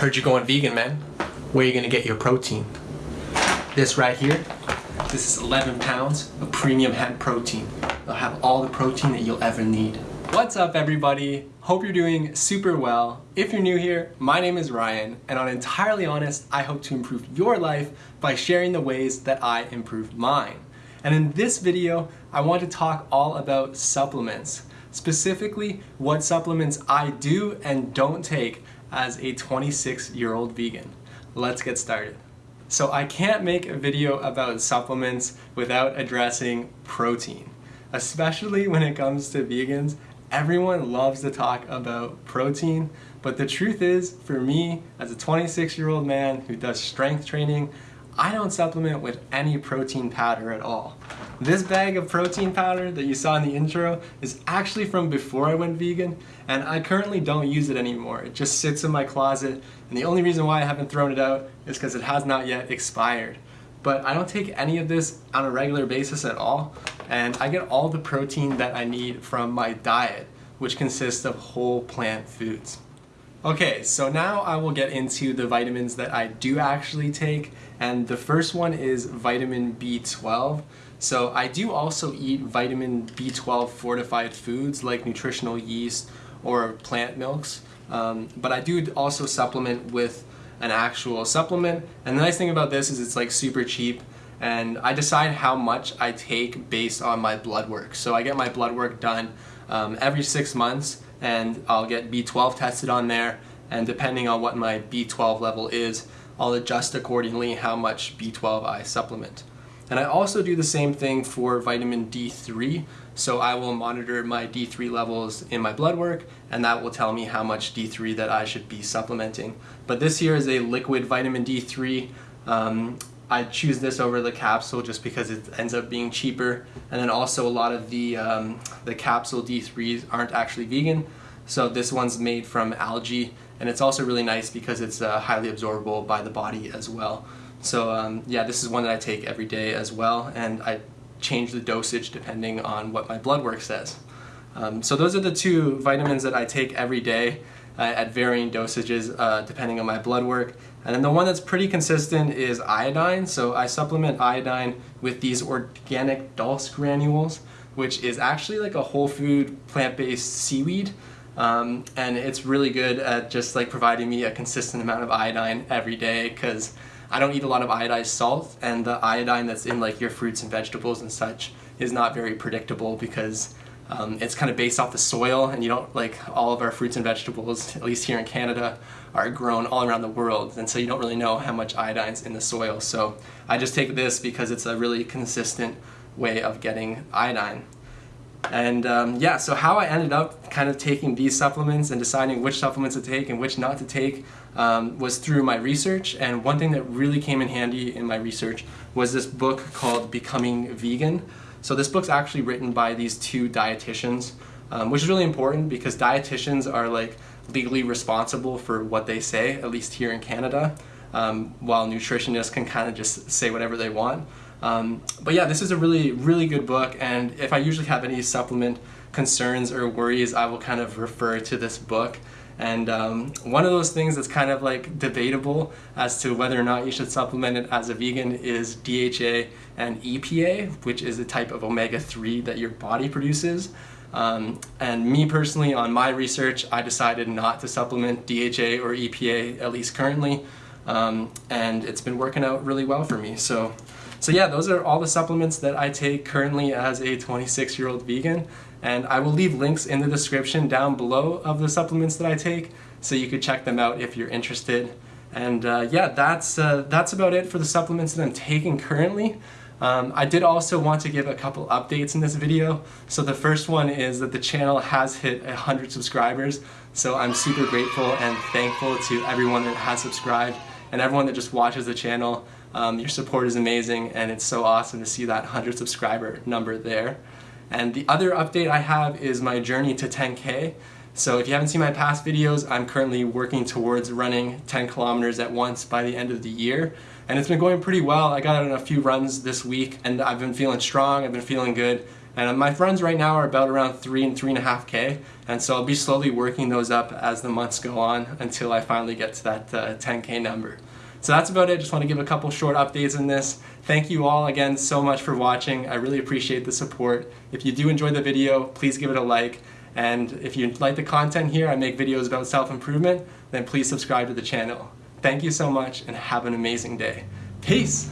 Heard you going vegan, man. Where are you gonna get your protein? This right here, this is 11 pounds of premium hemp protein. It'll have all the protein that you'll ever need. What's up everybody? Hope you're doing super well. If you're new here, my name is Ryan, and on Entirely Honest, I hope to improve your life by sharing the ways that I improved mine. And in this video, I want to talk all about supplements. Specifically, what supplements I do and don't take as a 26 year old vegan. Let's get started. So I can't make a video about supplements without addressing protein. Especially when it comes to vegans, everyone loves to talk about protein, but the truth is, for me, as a 26 year old man who does strength training, I don't supplement with any protein powder at all. This bag of protein powder that you saw in the intro is actually from before I went vegan and I currently don't use it anymore. It just sits in my closet and the only reason why I haven't thrown it out is because it has not yet expired. But I don't take any of this on a regular basis at all and I get all the protein that I need from my diet which consists of whole plant foods. Okay, so now I will get into the vitamins that I do actually take, and the first one is vitamin B12. So I do also eat vitamin B12 fortified foods like nutritional yeast or plant milks, um, but I do also supplement with an actual supplement, and the nice thing about this is it's like super cheap, and I decide how much I take based on my blood work. So I get my blood work done um, every six months, and I'll get B12 tested on there and depending on what my B12 level is, I'll adjust accordingly how much B12 I supplement. And I also do the same thing for vitamin D3, so I will monitor my D3 levels in my blood work and that will tell me how much D3 that I should be supplementing. But this here is a liquid vitamin D3. Um, I choose this over the capsule just because it ends up being cheaper and then also a lot of the, um, the capsule D3s aren't actually vegan so this one's made from algae and it's also really nice because it's uh, highly absorbable by the body as well. So um, yeah, this is one that I take every day as well and I change the dosage depending on what my blood work says. Um, so those are the two vitamins that I take every day uh, at varying dosages uh, depending on my blood work. And then the one that's pretty consistent is iodine. So I supplement iodine with these organic dulse granules, which is actually like a whole food plant-based seaweed. Um, and it's really good at just like providing me a consistent amount of iodine every day because I don't eat a lot of iodized salt and the iodine that's in like your fruits and vegetables and such is not very predictable because um, it's kind of based off the soil and you don't like all of our fruits and vegetables at least here in Canada are grown all around the world and so you don't really know how much iodine's in the soil. So I just take this because it's a really consistent way of getting iodine and um, yeah, so how I ended up kind of taking these supplements and deciding which supplements to take and which not to take um, was through my research. And one thing that really came in handy in my research was this book called Becoming Vegan. So this book's actually written by these two dietitians, um, which is really important because dietitians are like legally responsible for what they say, at least here in Canada, um, while nutritionists can kind of just say whatever they want. Um, but yeah, this is a really, really good book, and if I usually have any supplement concerns or worries, I will kind of refer to this book. And um, one of those things that's kind of like debatable as to whether or not you should supplement it as a vegan is DHA and EPA, which is a type of omega-3 that your body produces. Um, and me personally, on my research, I decided not to supplement DHA or EPA, at least currently, um, and it's been working out really well for me. So so yeah, those are all the supplements that I take currently as a 26 year old vegan. And I will leave links in the description down below of the supplements that I take so you could check them out if you're interested. And uh, yeah, that's, uh, that's about it for the supplements that I'm taking currently. Um, I did also want to give a couple updates in this video. So the first one is that the channel has hit 100 subscribers. So I'm super grateful and thankful to everyone that has subscribed and everyone that just watches the channel. Um, your support is amazing and it's so awesome to see that 100 subscriber number there. And the other update I have is my journey to 10K. So if you haven't seen my past videos, I'm currently working towards running 10 kilometers at once by the end of the year. And it's been going pretty well. I got on a few runs this week and I've been feeling strong, I've been feeling good, And my friends right now are about around three and three and a half K. And so I'll be slowly working those up as the months go on until I finally get to that uh, 10K number. So that's about it. Just want to give a couple short updates in this. Thank you all again so much for watching. I really appreciate the support. If you do enjoy the video, please give it a like. And if you like the content here, I make videos about self-improvement, then please subscribe to the channel. Thank you so much and have an amazing day. Peace!